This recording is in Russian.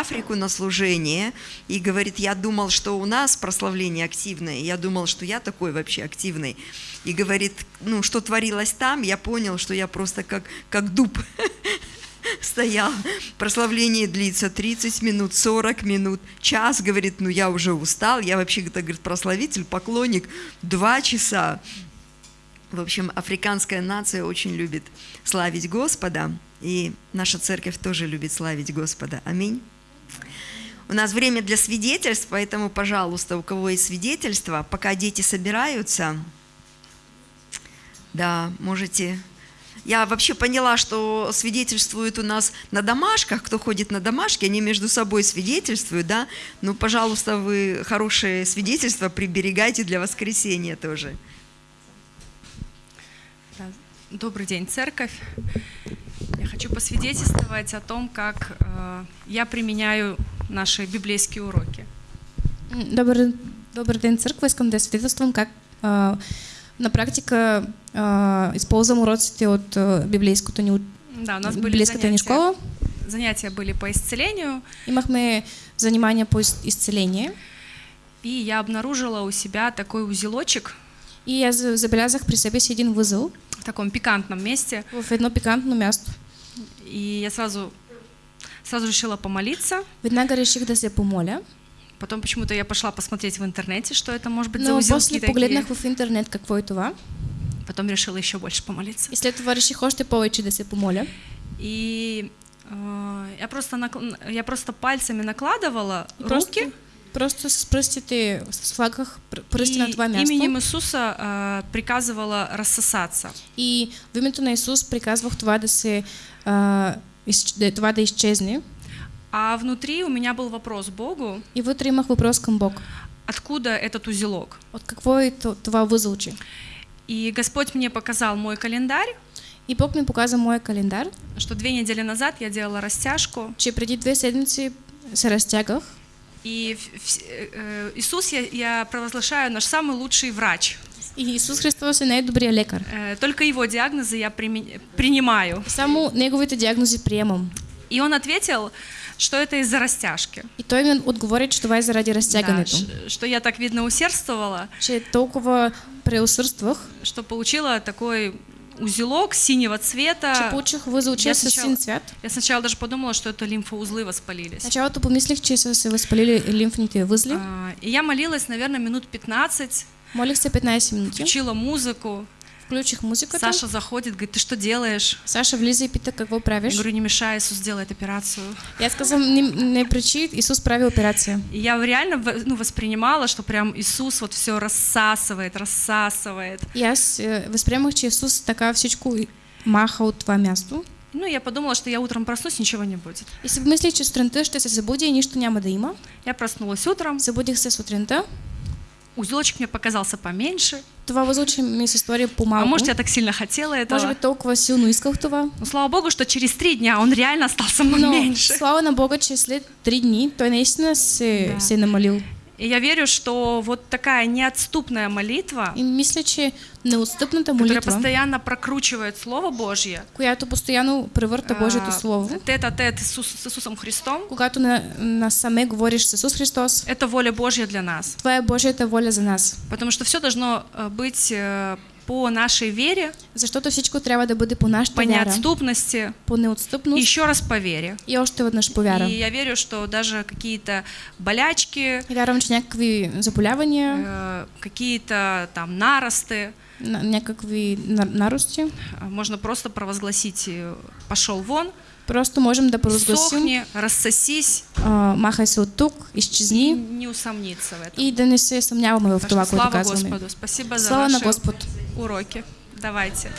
Африку на служение и говорит, я думал, что у нас прославление активное, я думал, что я такой вообще активный. И говорит, ну, что творилось там, я понял, что я просто как, как дуб стоял. Прославление длится 30 минут, 40 минут, час, говорит, ну я уже устал, я вообще, говорит, прославитель, поклонник, два часа. В общем, африканская нация очень любит славить Господа, и наша церковь тоже любит славить Господа. Аминь. У нас время для свидетельств, поэтому, пожалуйста, у кого есть свидетельства, пока дети собираются, да, можете я вообще поняла, что свидетельствуют у нас на домашках, кто ходит на домашки, они между собой свидетельствуют, да. Ну, пожалуйста, вы хорошие свидетельства приберегайте для воскресения тоже. Добрый день, церковь. Хочу посвидетельствовать о том, как э, я применяю наши библейские уроки. Добрый, добрый день, церковь. Искам да свидетельствам как э, на практика э, используем уроците от библейското ни Да, у нас были занятия, школа. Занятия были по исцелению. Имахме занимания по исцелению. И я обнаружила у себя такой узелочек. И я забелязах при себе один узел. В таком пикантном месте. В одно пикантное место. И я сразу, сразу решила помолиться. Веднага реших да се помоля. Потом почему-то я пошла посмотреть в интернете, что это может быть Но за узелки после погледнах в интернет какво е това. Потом решила еще больше помолиться. И след това реших още повече да се помоля. И э, я просто я просто пальцами накладывала просто, руки. Просто с пръстите, с флагах пръсти на това място. именем Иисуса э, приказывала рассосаться. И в името на Исус приказвах това да се э, из, това да изчезне. А внутри у меня был вопрос Богу. И внутри имах вопрос к Богу. Откуда этот узелок? От какво е това възълче? И Господь мне показал мой календарь. И Бог мне показал мой календарь. Что две недели назад я делала растяжку. Че преди две седмици се растягах. И э, Иисус я, я провозглашаю наш самый лучший врач. И Иисус Христос е най-добрият лекар. Э, только его диагнозы я принимаю. Само неговите диагнози приемам. И он ответил, что это из-за растяжки. И той ми отговорить, что това е заради разтягането. Да, что я так, видно, усердствовала. Че толкова преусърствах. Что получила такой узелок синего цвета. Че получих възел с син цвет. Я сначала даже подумала, что это лимфоузлы воспалились. Сначала то помислих, че са се възпалили лимфните възли. А, и я молилась, наверное, минут 15. Молих се 15 минути. Включила музыку включих музыку. Саша заходит, говорит, ты что делаешь? Саша влиза и пита, какво правишь? Я говорю, не мешай, Иисус делает операцию. Я сказал, не, не причи, Иисус правил операцию. И я реально ну, воспринимала, что прям Иисус вот все рассасывает, рассасывает. Я э, воспринимала, что Иисус такая всечку маха от това място. Ну, я подумала, что я утром проснусь, ничего не будет. Если бы мысли, что сутринта ще се забуди и нищо няма да има. Я проснулась утром. Забудих се сутринта. Узелочек мне показался поменьше. Това възлучи ми се стори по-малко. А может, я так сильно хотела этого. Может быть, толкова силно исках това. Но слава Богу, что через три дня он реально стал самым Но, меньше. слава на Бога, че след три дни той наистина се, да. се намалил. И я верю, что вот такая неотступная молитва, и мисля, че неотступната молитва, которая постоянно прокручивает Слово Божье, която постоянно превърта Божието Слово, тет-а-тет Иисус, с Иисусом Христом, когато на, на саме говориш с Иисус Христос, это воля Божья для нас. Това е Божията воля за нас. Потому что все должно быть по нашей вере, защото всичко трябва да бъде по нашата по вяра, неотступности, по неотстъпност, еще раз по вере. И още веднъж по вяра. И я верю, что даже какие-то болячки, вярвам, че някакви заболявания, э, какие-то там наросты, някакви нарости, можно просто провозгласить «пошел вон», Просто можем да провозгласим. Сохни, рассосись. А, махай се от тук, изчезни. И не усомниться в этом. И да не се съмняваме в това, което Слава казваме. Господу. Спасибо Слава за на ваши Господ. Уроки. Давайте.